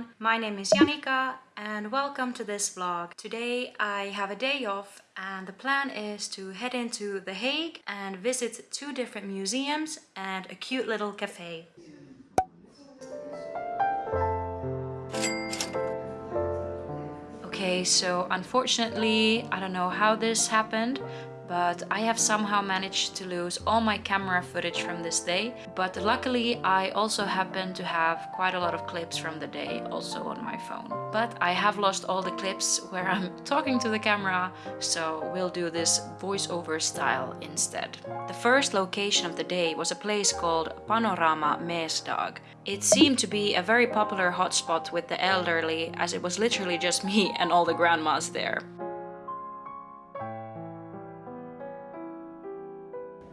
everyone, my name is Janika and welcome to this vlog. Today I have a day off and the plan is to head into The Hague and visit two different museums and a cute little cafe. Okay, so unfortunately, I don't know how this happened, but I have somehow managed to lose all my camera footage from this day. But luckily I also happen to have quite a lot of clips from the day also on my phone. But I have lost all the clips where I'm talking to the camera, so we'll do this voiceover style instead. The first location of the day was a place called Panorama Mesdag. It seemed to be a very popular hotspot with the elderly as it was literally just me and all the grandmas there.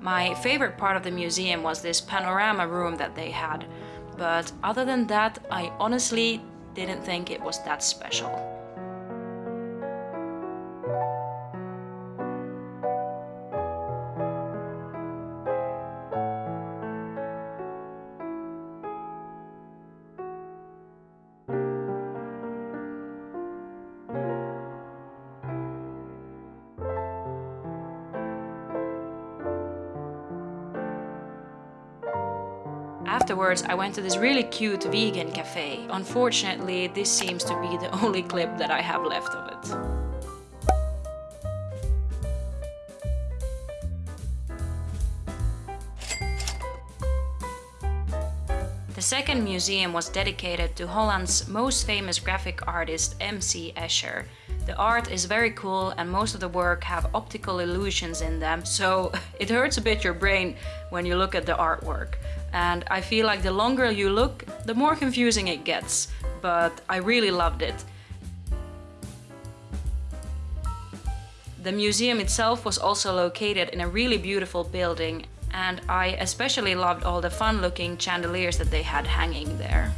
My favorite part of the museum was this panorama room that they had, but other than that I honestly didn't think it was that special. Afterwards, I went to this really cute vegan cafe. Unfortunately, this seems to be the only clip that I have left of it. The second museum was dedicated to Holland's most famous graphic artist MC Escher. The art is very cool and most of the work have optical illusions in them, so it hurts a bit your brain when you look at the artwork. And I feel like the longer you look, the more confusing it gets, but I really loved it. The museum itself was also located in a really beautiful building and I especially loved all the fun looking chandeliers that they had hanging there.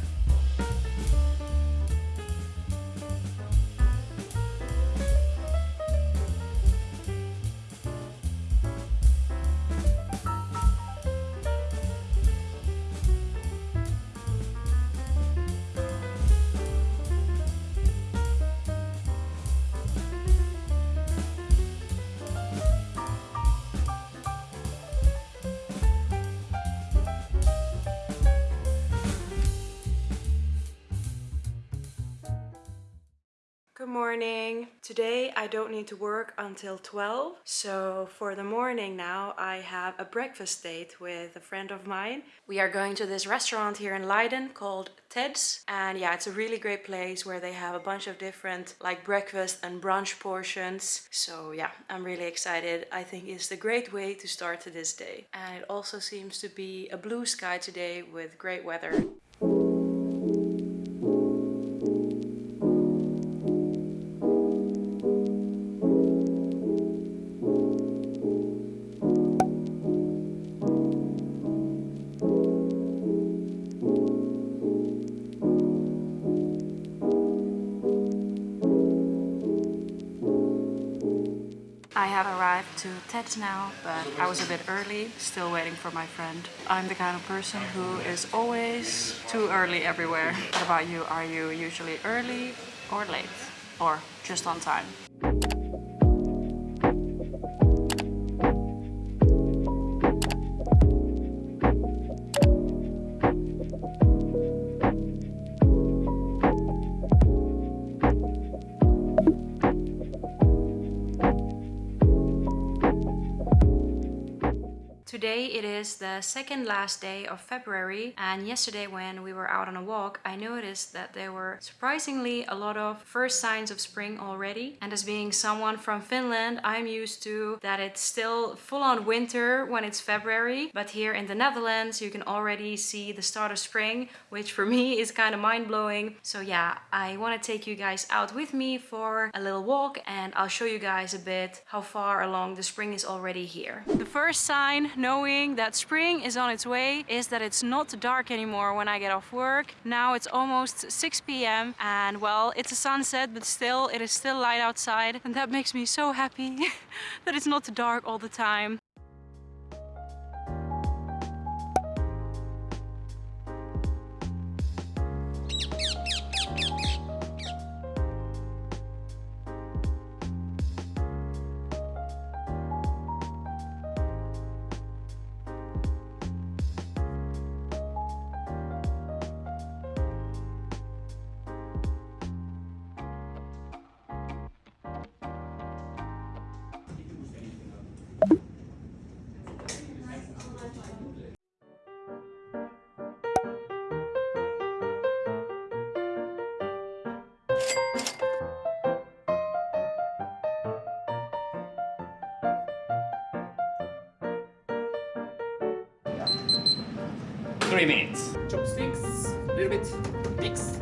Morning. Today I don't need to work until 12. So for the morning now I have a breakfast date with a friend of mine. We are going to this restaurant here in Leiden called Ted's. And yeah, it's a really great place where they have a bunch of different like breakfast and brunch portions. So yeah, I'm really excited. I think it's a great way to start this day. And it also seems to be a blue sky today with great weather. I have arrived to Ted's now, but I was a bit early, still waiting for my friend. I'm the kind of person who is always too early everywhere. What about you? Are you usually early or late? Or just on time? Today it is the second last day of February and yesterday when we were out on a walk I noticed that there were surprisingly a lot of first signs of spring already. And as being someone from Finland I'm used to that it's still full-on winter when it's February. But here in the Netherlands you can already see the start of spring which for me is kind of mind-blowing. So yeah I want to take you guys out with me for a little walk and I'll show you guys a bit how far along the spring is already here. The first sign that spring is on its way is that it's not dark anymore when I get off work. Now it's almost 6 p.m. and well, it's a sunset, but still, it is still light outside. And that makes me so happy that it's not dark all the time. Three minutes. Chopsticks, a little bit mix.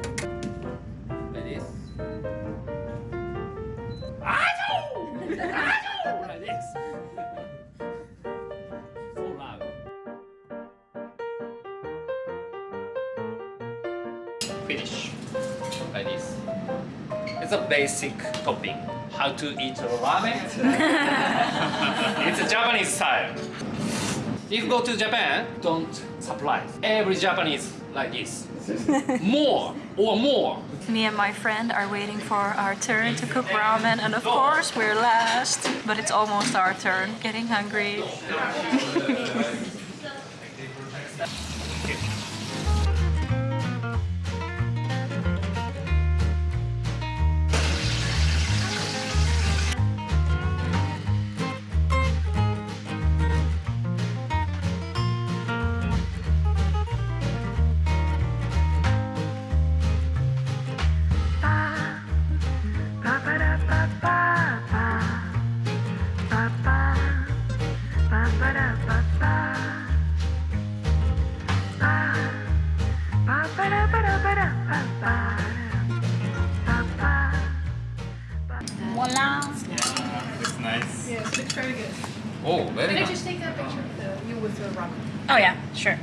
Like this. Ajo! Ajo! Like this. So loud. Finish. Like this. It's a basic topping. How to eat ramen? it's a Japanese style. If you go to Japan, don't surprise. Every Japanese like this. more or more. Me and my friend are waiting for our turn to cook ramen and of course we're last. But it's almost our turn. Getting hungry. very good. Oh, very Can I just take a picture of the, you with the ramen? Oh yeah, sure.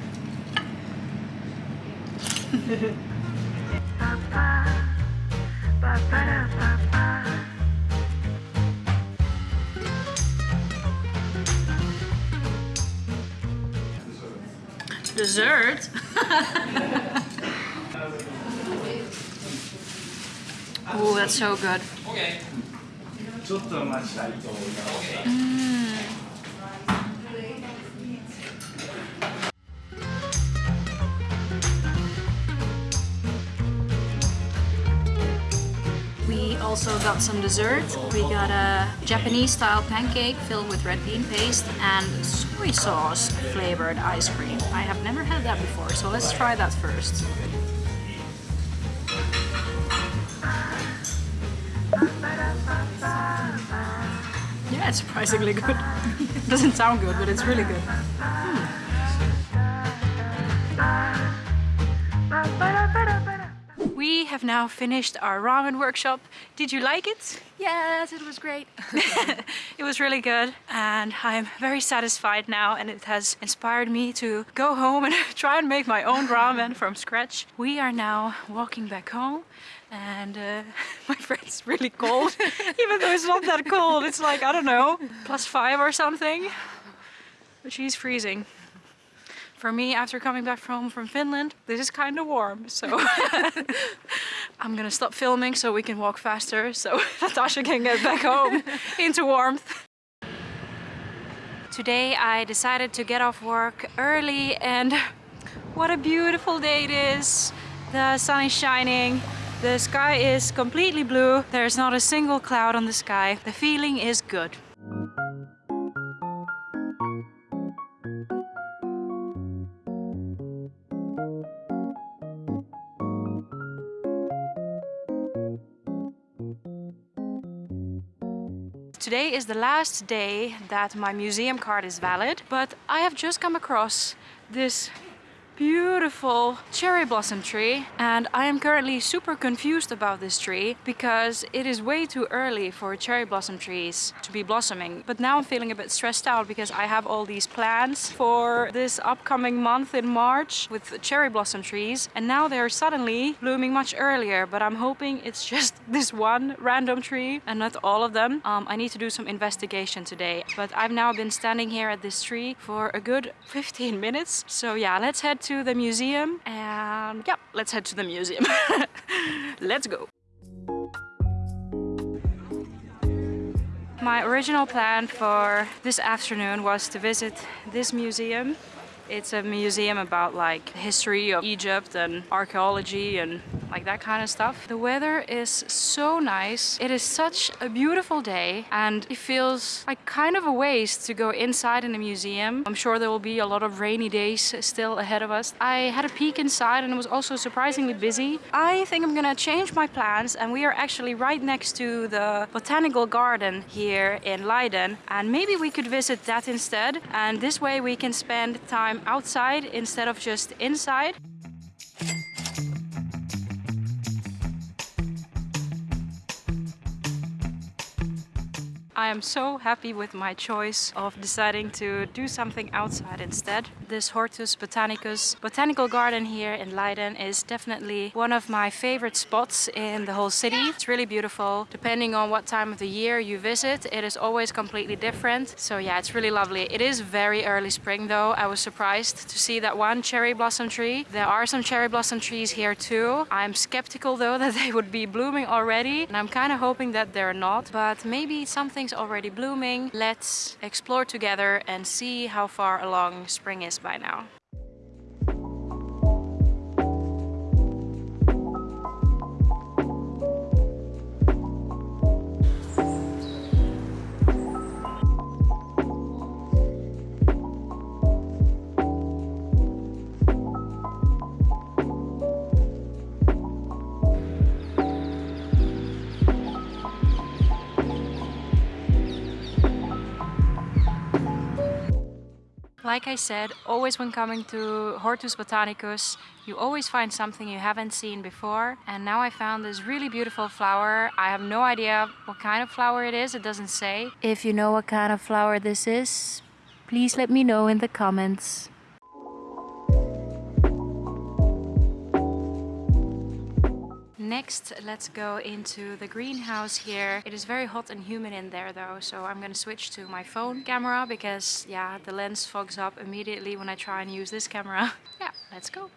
Dessert? Oh, that's so good. Okay. ちょっと待ちたいと思います。 We also got some dessert. We got a Japanese style pancake filled with red bean paste and soy sauce flavored ice cream. I have never had that before, so let's try that first. It's surprisingly good. it Doesn't sound good, but it's really good. Hmm. We have now finished our ramen workshop. Did you like it? Yes, it was great. It was really good and I'm very satisfied now and it has inspired me to go home and try and make my own ramen from scratch. We are now walking back home and uh, my friend's really cold even though it's not that cold. It's like, I don't know, plus five or something. But she's freezing. For me, after coming back home from Finland, this is kind of warm, so I'm gonna stop filming so we can walk faster so Natasha can get back home into warmth. Today I decided to get off work early and what a beautiful day it is. The sun is shining, the sky is completely blue, there's not a single cloud on the sky. The feeling is good. Today is the last day that my museum card is valid, but I have just come across this beautiful cherry blossom tree and I am currently super confused about this tree because it is way too early for cherry blossom trees to be blossoming. But now I'm feeling a bit stressed out because I have all these plans for this upcoming month in March with cherry blossom trees and now they're suddenly blooming much earlier but I'm hoping it's just this one random tree and not all of them. Um, I need to do some investigation today but I've now been standing here at this tree for a good 15 minutes. So yeah let's head to the museum and yeah, let's head to the museum. let's go. My original plan for this afternoon was to visit this museum. It's a museum about like history of Egypt and archaeology and like that kind of stuff. The weather is so nice. It is such a beautiful day and it feels like kind of a waste to go inside in the museum. I'm sure there will be a lot of rainy days still ahead of us. I had a peek inside and it was also surprisingly busy. I think I'm gonna change my plans and we are actually right next to the botanical garden here in Leiden and maybe we could visit that instead and this way we can spend time outside instead of just inside. I am so happy with my choice of deciding to do something outside instead. This Hortus Botanicus botanical garden here in Leiden is definitely one of my favorite spots in the whole city. It's really beautiful. Depending on what time of the year you visit, it is always completely different. So yeah, it's really lovely. It is very early spring though. I was surprised to see that one cherry blossom tree. There are some cherry blossom trees here too. I'm skeptical though that they would be blooming already and I'm kind of hoping that they're not, but maybe something's already blooming. Let's explore together and see how far along spring is by now. Like I said, always when coming to Hortus Botanicus, you always find something you haven't seen before. And now I found this really beautiful flower. I have no idea what kind of flower it is, it doesn't say. If you know what kind of flower this is, please let me know in the comments. Next, let's go into the greenhouse here. It is very hot and humid in there though, so I'm gonna switch to my phone camera because yeah, the lens fogs up immediately when I try and use this camera. yeah, let's go.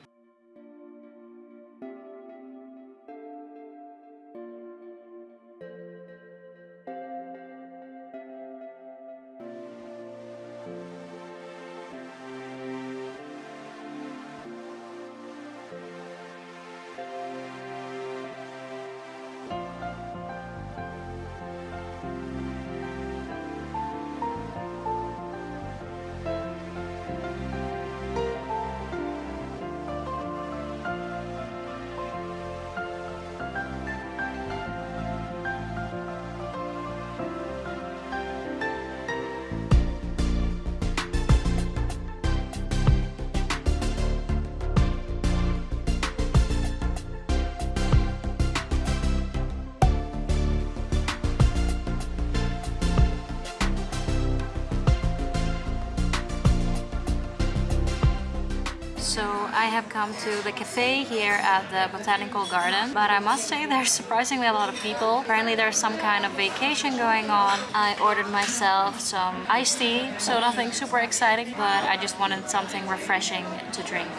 So I have come to the cafe here at the Botanical Garden, but I must say there's surprisingly a lot of people. Apparently there's some kind of vacation going on. I ordered myself some iced tea, so nothing super exciting, but I just wanted something refreshing to drink.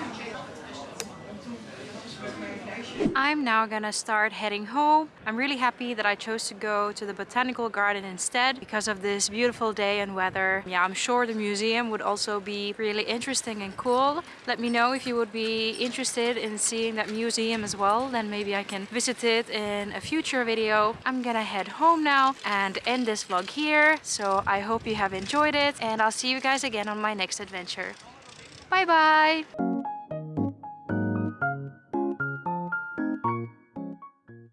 I'm now gonna start heading home. I'm really happy that I chose to go to the botanical garden instead because of this beautiful day and weather. Yeah, I'm sure the museum would also be really interesting and cool. Let me know if you would be interested in seeing that museum as well. Then maybe I can visit it in a future video. I'm gonna head home now and end this vlog here. So I hope you have enjoyed it and I'll see you guys again on my next adventure. Bye bye!